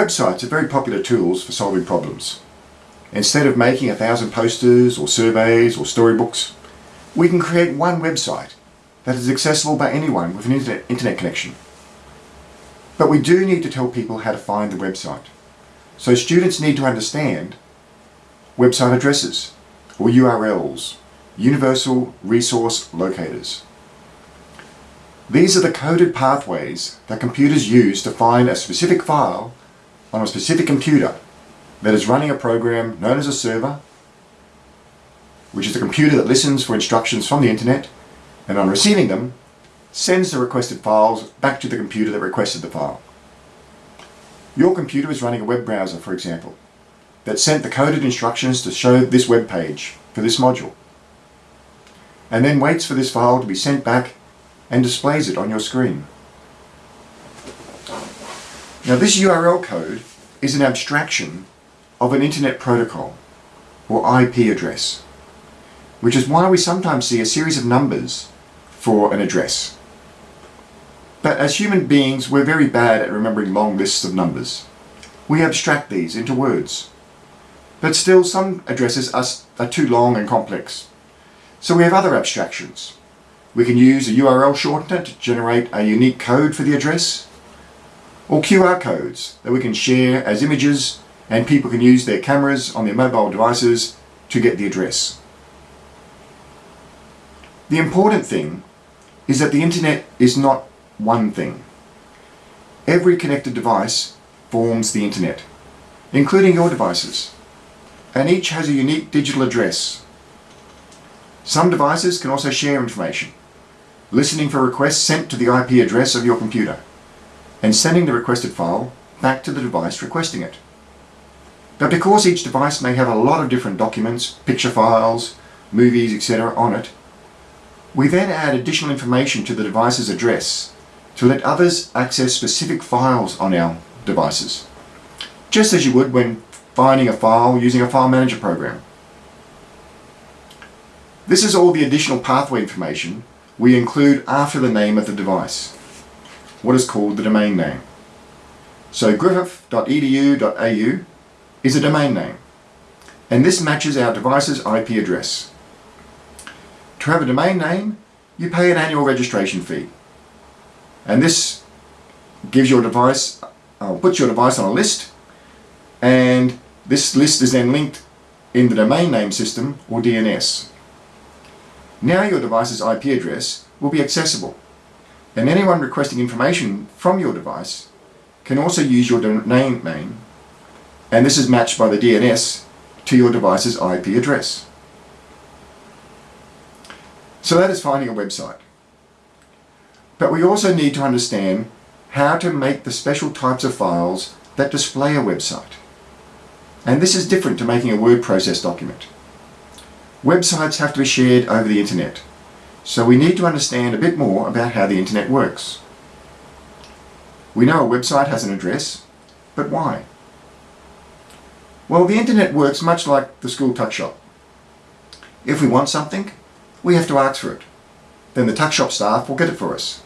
Websites are very popular tools for solving problems. Instead of making a thousand posters or surveys or storybooks, we can create one website that is accessible by anyone with an internet, connection. But we do need to tell people how to find the website. So students need to understand website addresses or URLs, Universal Resource Locators. These are the coded pathways that computers use to find a specific file on a specific computer that is running a program known as a server, which is a computer that listens for instructions from the internet and on receiving them, sends the requested files back to the computer that requested the file. Your computer is running a web browser, for example, that sent the coded instructions to show this web page for this module, and then waits for this file to be sent back and displays it on your screen. Now this URL code is an abstraction of an internet protocol or IP address, which is why we sometimes see a series of numbers for an address. But as human beings, we're very bad at remembering long lists of numbers. We abstract these into words. But still, some addresses are, are too long and complex. So we have other abstractions. We can use a URL shortener to generate a unique code for the address, or QR codes that we can share as images and people can use their cameras on their mobile devices to get the address. The important thing is that the internet is not one thing. Every connected device forms the internet, including your devices, and each has a unique digital address. Some devices can also share information, listening for requests sent to the IP address of your computer and sending the requested file back to the device requesting it. But because each device may have a lot of different documents, picture files, movies, etc. on it, we then add additional information to the device's address to let others access specific files on our devices, just as you would when finding a file using a file manager program. This is all the additional pathway information we include after the name of the device what is called the domain name. So griffith.edu.au is a domain name and this matches our device's IP address. To have a domain name, you pay an annual registration fee and this gives your device, uh, puts your device on a list and this list is then linked in the domain name system or DNS. Now your device's IP address will be accessible and anyone requesting information from your device can also use your domain name and this is matched by the DNS to your device's IP address. So that is finding a website. But we also need to understand how to make the special types of files that display a website. And this is different to making a word process document. Websites have to be shared over the internet so we need to understand a bit more about how the internet works. We know a website has an address, but why? Well, the internet works much like the school tuck shop. If we want something, we have to ask for it. Then the tuck shop staff will get it for us.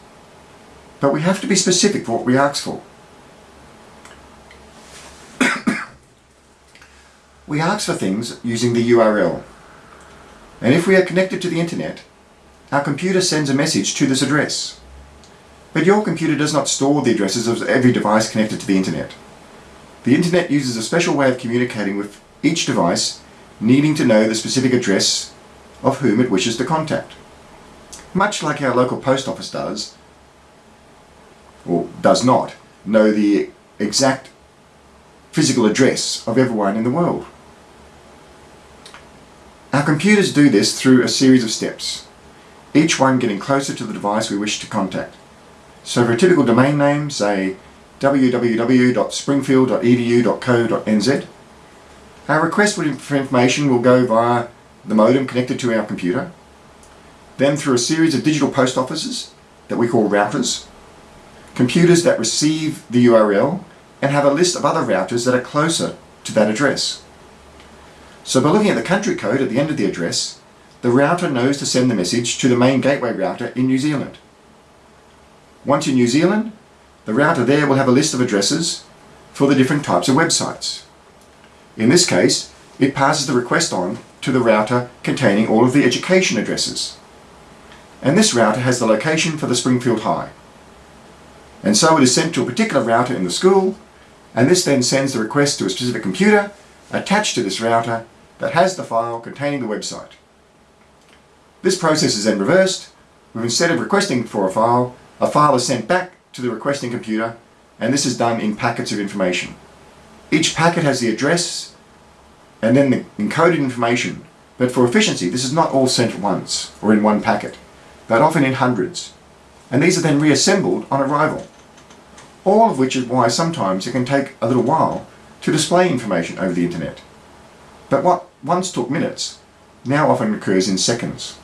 But we have to be specific for what we ask for. we ask for things using the URL. And if we are connected to the internet, our computer sends a message to this address. But your computer does not store the addresses of every device connected to the internet. The internet uses a special way of communicating with each device needing to know the specific address of whom it wishes to contact. Much like our local post office does, or does not, know the exact physical address of everyone in the world. Our computers do this through a series of steps each one getting closer to the device we wish to contact. So for a typical domain name, say www.springfield.edu.co.nz, our request for information will go via the modem connected to our computer, then through a series of digital post offices that we call routers, computers that receive the URL and have a list of other routers that are closer to that address. So by looking at the country code at the end of the address, the router knows to send the message to the main gateway router in New Zealand. Once in New Zealand, the router there will have a list of addresses for the different types of websites. In this case, it passes the request on to the router containing all of the education addresses. And this router has the location for the Springfield High. And so it is sent to a particular router in the school, and this then sends the request to a specific computer attached to this router that has the file containing the website. This process is then reversed, where instead of requesting for a file, a file is sent back to the requesting computer, and this is done in packets of information. Each packet has the address and then the encoded information, but for efficiency this is not all sent at once or in one packet, but often in hundreds, and these are then reassembled on arrival. All of which is why sometimes it can take a little while to display information over the internet. But what once took minutes now often occurs in seconds.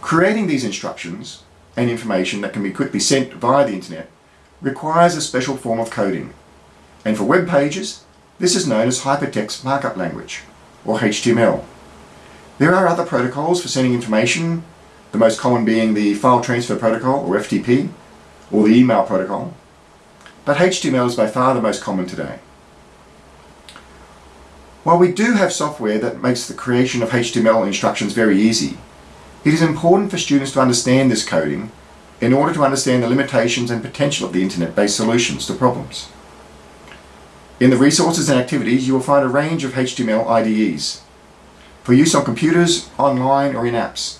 Creating these instructions and information that can be quickly sent via the internet requires a special form of coding. And for web pages, this is known as Hypertext Markup Language, or HTML. There are other protocols for sending information, the most common being the File Transfer Protocol, or FTP, or the Email Protocol. But HTML is by far the most common today. While we do have software that makes the creation of HTML instructions very easy, it is important for students to understand this coding in order to understand the limitations and potential of the internet-based solutions to problems. In the resources and activities you will find a range of HTML IDEs for use on computers, online or in apps.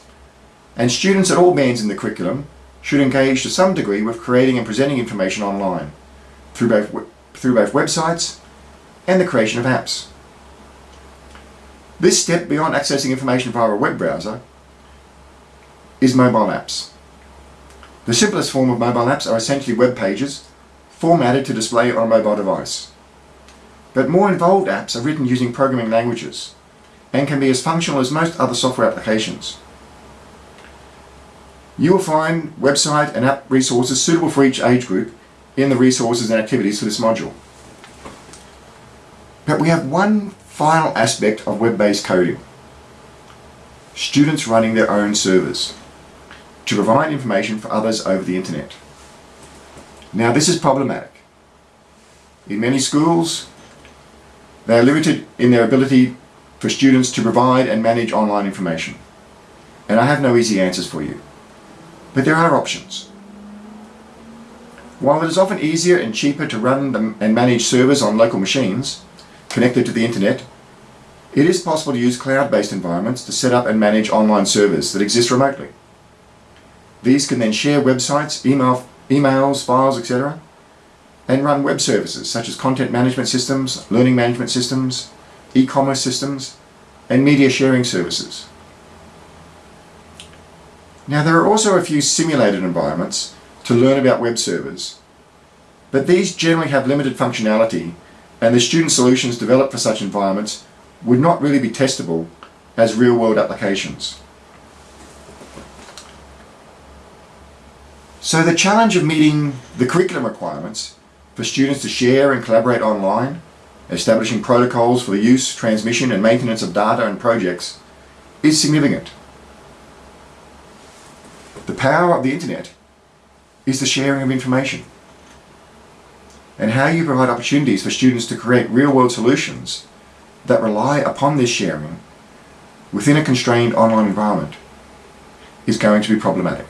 And students at all bands in the curriculum should engage to some degree with creating and presenting information online through both, through both websites and the creation of apps. This step beyond accessing information via a web browser is mobile apps. The simplest form of mobile apps are essentially web pages formatted to display on a mobile device. But more involved apps are written using programming languages and can be as functional as most other software applications. You will find website and app resources suitable for each age group in the resources and activities for this module. But we have one final aspect of web-based coding. Students running their own servers to provide information for others over the internet. Now this is problematic. In many schools, they are limited in their ability for students to provide and manage online information. And I have no easy answers for you. But there are options. While it is often easier and cheaper to run and manage servers on local machines connected to the internet, it is possible to use cloud-based environments to set up and manage online servers that exist remotely. These can then share websites, email, emails, files, etc. and run web services such as content management systems, learning management systems, e-commerce systems, and media sharing services. Now there are also a few simulated environments to learn about web servers, but these generally have limited functionality and the student solutions developed for such environments would not really be testable as real-world applications. So the challenge of meeting the curriculum requirements for students to share and collaborate online, establishing protocols for the use, transmission and maintenance of data and projects is significant. The power of the internet is the sharing of information and how you provide opportunities for students to create real-world solutions that rely upon this sharing within a constrained online environment is going to be problematic.